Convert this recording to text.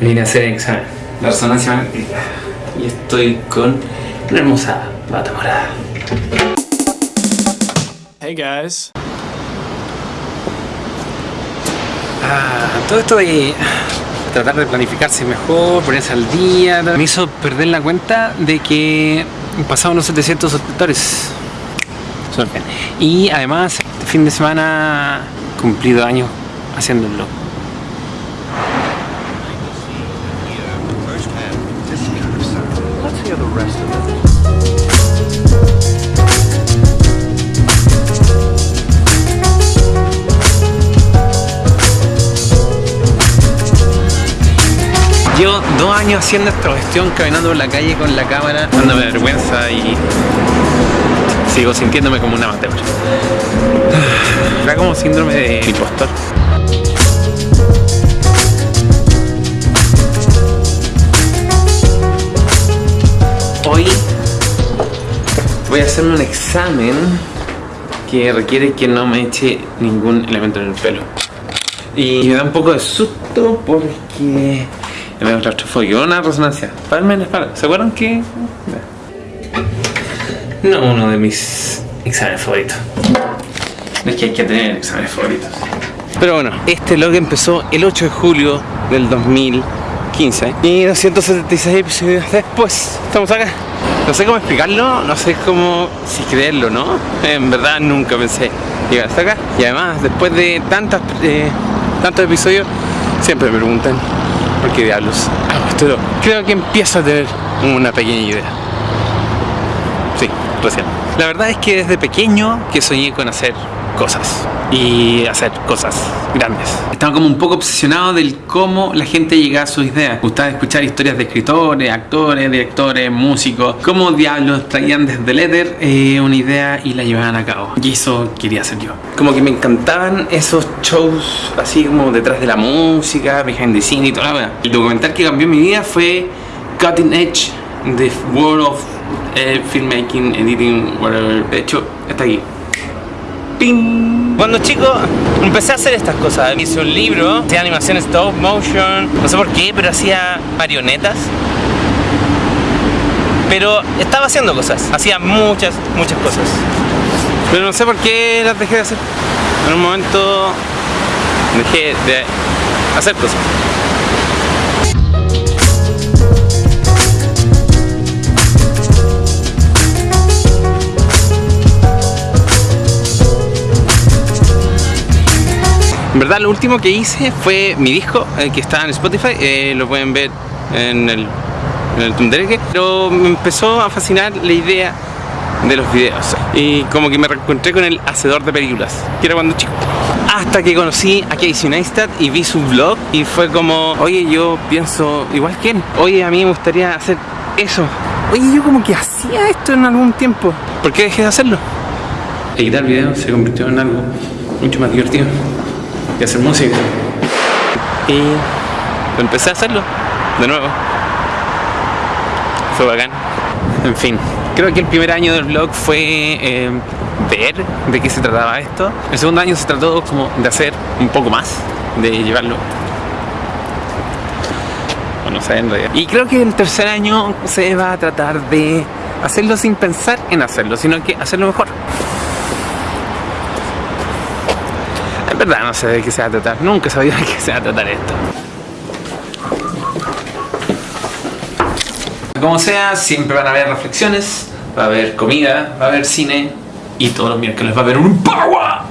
Vine a hacer el examen. La resonancia magnética. Y estoy con una hermosa bata morada. Hey guys. Ah, todo esto de tratar de planificarse mejor, ponerse al día, me hizo perder la cuenta de que pasaban los 700 suscriptores. Suerte. Y además, este fin de semana cumplido años haciendo blog. Llevo dos años haciendo esta cuestión, caminando por la calle con la cámara, dándome vergüenza y sigo sintiéndome como un amateur. Era como síndrome de impostor. Voy a hacerme un examen que requiere que no me eche ningún elemento en el pelo. Y me da un poco de susto porque me da claustrofobia, una resonancia. Palme en la espalda. ¿Se acuerdan que? No uno de mis exámenes favoritos. No es que hay que tener exámenes favoritos. Pero bueno, este log empezó el 8 de julio del 2015 y 276 episodios después estamos acá. No sé cómo explicarlo, no sé cómo si creerlo, ¿no? En verdad nunca pensé llegar hasta acá. Y además, después de tantas, eh, tantos episodios, siempre me preguntan por qué diablos hago esto. Creo que empiezo a tener una pequeña idea. Sí, recién. La verdad es que desde pequeño que soñé con hacer cosas y hacer cosas grandes. Estaba como un poco obsesionado del cómo la gente llega a sus ideas. Gustaba escuchar historias de escritores, actores, directores, músicos, cómo diablos traían desde el éter eh, una idea y la llevaban a cabo. Y eso quería hacer yo. Como que me encantaban esos shows así como detrás de la música, behind the scene y toda la verdad. El documental que cambió mi vida fue Cutting Edge, The World of eh, Filmmaking, Editing, whatever. De hecho, está aquí. ¡Ping! Cuando chico empecé a hacer estas cosas. Hice un libro de animación stop motion, no sé por qué, pero hacía marionetas. Pero estaba haciendo cosas, hacía muchas, muchas cosas. Pero no sé por qué las dejé de hacer. En un momento dejé de hacer cosas. En verdad lo último que hice fue mi disco eh, que está en Spotify, eh, lo pueden ver en el, en pero me empezó a fascinar la idea de los videos y como que me reencontré con el hacedor de películas, que era cuando chico. Hasta que conocí a Casey Neistat y vi su vlog y fue como, oye yo pienso igual que él, oye a mí me gustaría hacer eso. Oye yo como que hacía esto en algún tiempo, ¿por qué dejé de hacerlo? Editar videos se convirtió en algo mucho más divertido y hacer música. Y empecé a hacerlo de nuevo. Fue bacán. En fin, creo que el primer año del blog fue eh, ver de qué se trataba esto. El segundo año se trató como de hacer un poco más, de llevarlo. No. Y creo que el tercer año se va a tratar de hacerlo sin pensar en hacerlo, sino que hacerlo mejor. Verdad no sé de qué se va a tratar, nunca sabía de qué se va a tratar esto. Como sea, siempre van a haber reflexiones, va a haber comida, va a haber cine y todos los miércoles va a haber un Power